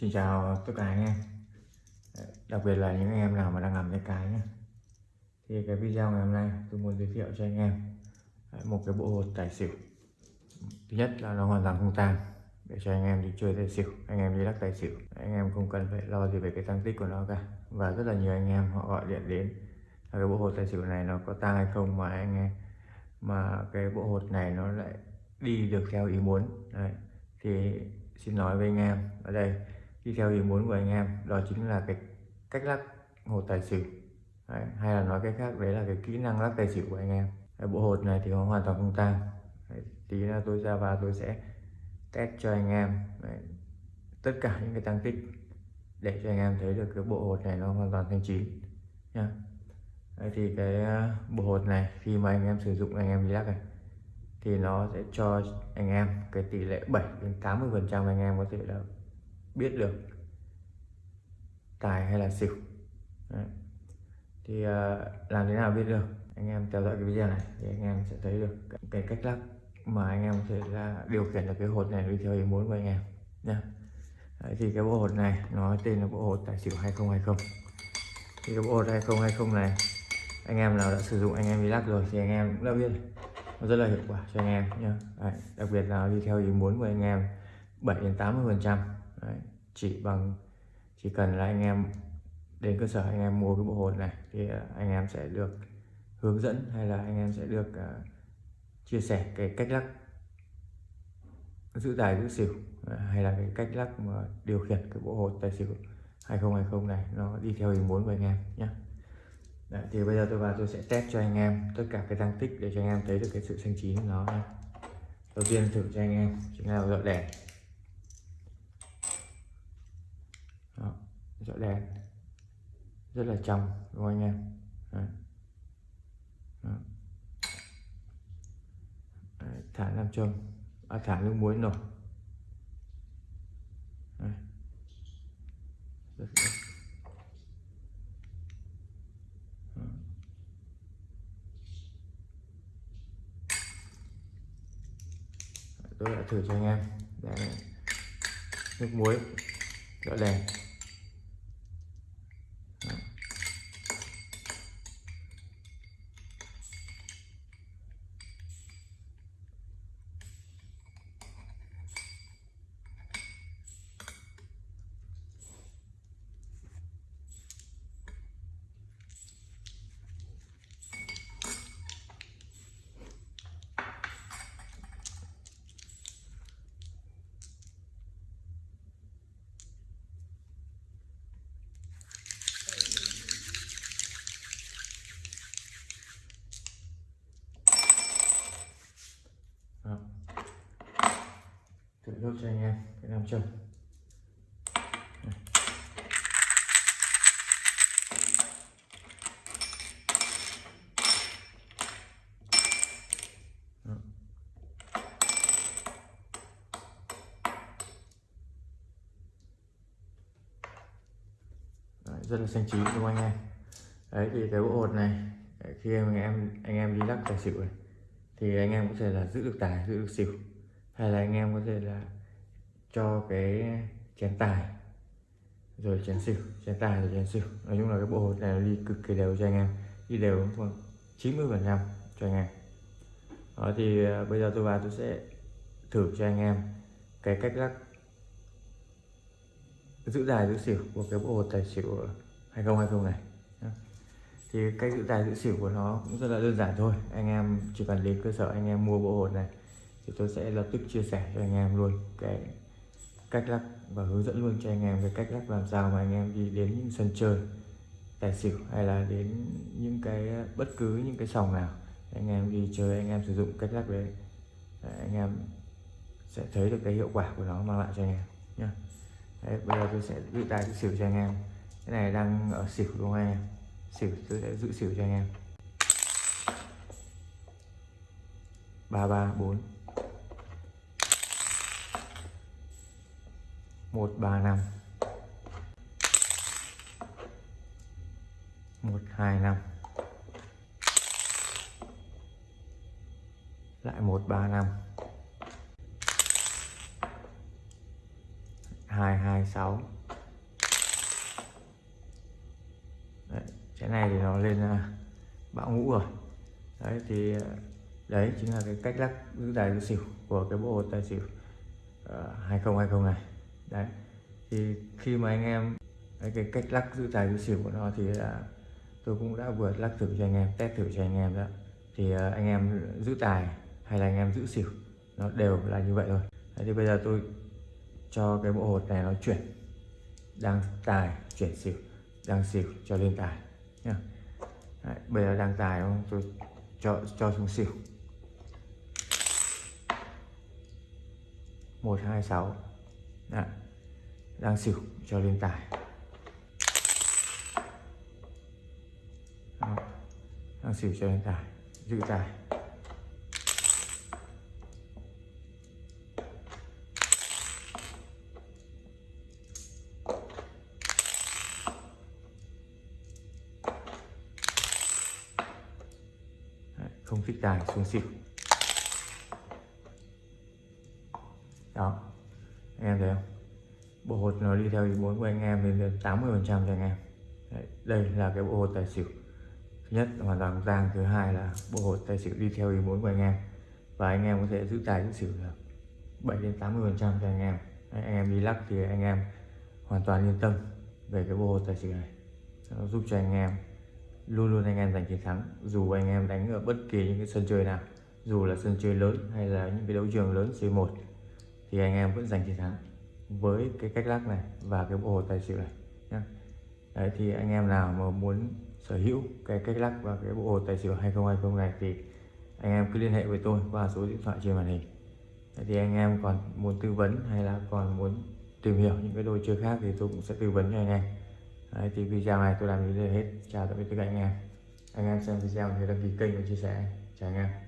Xin chào tất cả anh em Đặc biệt là những anh em nào mà đang làm cái cái nhé. Thì cái video ngày hôm nay tôi muốn giới thiệu cho anh em Một cái bộ hột tài xỉu. Thứ nhất là nó hoàn toàn không tang, Để cho anh em đi chơi tài xỉu, Anh em đi lắc tài xỉu. Anh em không cần phải lo gì về cái tăng tích của nó cả. Và rất là nhiều anh em họ gọi điện đến là Cái bộ hột tài xỉu này nó có tang hay không mà anh em, Mà cái bộ hột này nó lại đi được theo ý muốn. Đấy. Thì xin nói với anh em ở đây đi theo ý muốn của anh em đó chính là cái cách lắc hột tài xỉu. Đấy, hay là nói cách khác đấy là cái kỹ năng lắc tài xỉu của anh em. Đấy, bộ hột này thì nó hoàn toàn không tang. Tí là tôi ra và tôi sẽ test cho anh em. Đấy, tất cả những cái tăng tích để cho anh em thấy được cái bộ hột này nó hoàn toàn thanh chín nha đấy, thì cái ờ, bộ hột này khi mà anh em sử dụng anh em đi lắc này thì nó sẽ cho anh em cái tỷ lệ 7 đến 80 phần trăm anh em có thể là biết được tài hay là xỉu. Đấy. thì uh, làm thế nào biết được? Anh em theo dõi cái video này thì anh em sẽ thấy được cái cách lắc mà anh em có thể là điều khiển được cái hột này đi theo ý muốn của anh em nha Đấy, thì cái bộ hột này nó tên là bộ hột tài xỉu 2020 thì cái bộ hột 2020 này anh em nào đã sử dụng anh em đi lắc rồi thì anh em cũng đã biết. Nó rất là hiệu quả cho anh em nhé đặc biệt là đi theo ý muốn của anh em 7 đến 80 phần trăm chỉ bằng chỉ cần là anh em đến cơ sở anh em mua cái bộ hồn này thì à, anh em sẽ được hướng dẫn hay là anh em sẽ được uh, chia sẻ cái cách lắc giữ tài giữ xỉu à, hay là cái cách lắc mà điều khiển cái bộ hồn tài xỉu 2020 này nó đi theo ý muốn của anh em nhé Đấy, thì bây giờ tôi vào tôi sẽ test cho anh em tất cả cái tăng tích để cho anh em thấy được cái sự xanh chín của nó nha. đầu tiên thử cho anh em chính là dọn đèn dọi đèn rất là trong đúng không anh em Đấy. Đấy. thả nam châm à, thả nước muối nổi Đấy. Rất, tôi đã thử cho anh em Đấy. nước muối dọi đèn thử giúp cho anh em, cái nam châm. Rất là xanh chín đúng không anh em? Đấy, thì cái bộ hột này khi anh em anh em đi lắc tài xỉu này, thì anh em cũng thể là giữ được tài, giữ được xỉu hay là anh em có thể là cho cái chén tài, rồi chén xỉu, chén tài rồi chén xỉu. Nói chung là cái bộ hột này đi cực kỳ đều cho anh em, đi đều khoảng 90 phần trăm cho anh em. Đó, thì à, bây giờ tôi vào tôi sẽ thử cho anh em cái cách lắc giữ tài giữ xỉu của cái bộ hột tài xỉu 2020 này. Thì cách giữ tài giữ xỉu của nó cũng rất là đơn giản thôi. Anh em chỉ cần đến cơ sở anh em mua bộ hột này thì tôi sẽ lập tức chia sẻ cho anh em luôn cái cách lắc và hướng dẫn luôn cho anh em về cách lắc làm sao mà anh em đi đến những sân chơi tài xỉu hay là đến những cái ờ, bất cứ những cái sòng nào anh em đi chơi anh em sử dụng cách lắc đấy. Anh em sẽ thấy được cái hiệu quả của nó mang lại cho anh em nhé đấy, bây giờ tôi sẽ giữ tài giữ xỉu cho anh em. Cái này đang ở xỉu đúng không anh em? Xỉu tôi sẽ giữ xỉu cho anh em. ba ba bốn. Một ba năm. Một hai năm. Lại 135 226 đấy, cái này thì nó lên à, bão ngũ rồi. Đấy thì à, đấy chính là cái cách lắc giữ tài xỉu của cái bộ tài xỉu à, uh, 2020 này đấy. Thì khi mà anh em cái cách lắc giữ tài giữ xỉu của nó thì là tôi cũng đã vừa lắc thử cho anh em test thử cho anh em đó. Thì ờ, anh em giữ tài hay là anh em giữ xỉu nó đều là như vậy thôi. Đấy, thì bây giờ tôi cho cái bộ hột này nó chuyển đang tài chuyển xỉu đang xỉu cho lên tài Đấy, bây giờ đang tài không? Tôi cho cho xuống xỉu. 126 Đấy. đang xỉu, cho lên tài. Đó. đang xỉu, cho lên tài. Giữ tài. Không thích tài, xuống xỉu. Đó anh em thấy không? Bộ hột nó đi theo ý muốn của anh em lên đến 80 phần trăm cho anh em. Đấy, đây là cái bộ hột tài xỉu. Thứ nhất hoàn toàn giang thứ hai là bộ hột tài xỉu đi theo ý muốn của anh em. Và anh em có thể giữ tài giữ xỉu được 7 đến 80 phần trăm cho anh em. Đấy, anh em đi lắc thì anh em hoàn toàn yên tâm về cái bộ hột tài xỉu này. Nó giúp cho anh em luôn luôn anh em giành chiến thắng. Dù anh em đánh ở bất kỳ những cái sân chơi nào dù là sân chơi lớn hay là những cái đấu trường lớn C1 thì anh em vẫn giành chiến thắng với cái cách lắc này và cái bộ hồ tài xỉu này nhá. đấy, thì anh em nào mà muốn sở hữu cái cách lắc và cái bộ hồ tài xỉu 2020 này thì anh em cứ liên hệ với tôi qua số điện thoại trên màn hình. Đấy, thì anh em còn muốn tư vấn hay là còn muốn tìm hiểu những cái đồ chơi khác thì tôi cũng sẽ tư vấn cho anh em. Đấy, thì video này tôi làm đến đây hết. Chào tạm biệt tất cả anh em. Anh em xem video thì đăng ký kênh và chia sẻ. Chào anh em.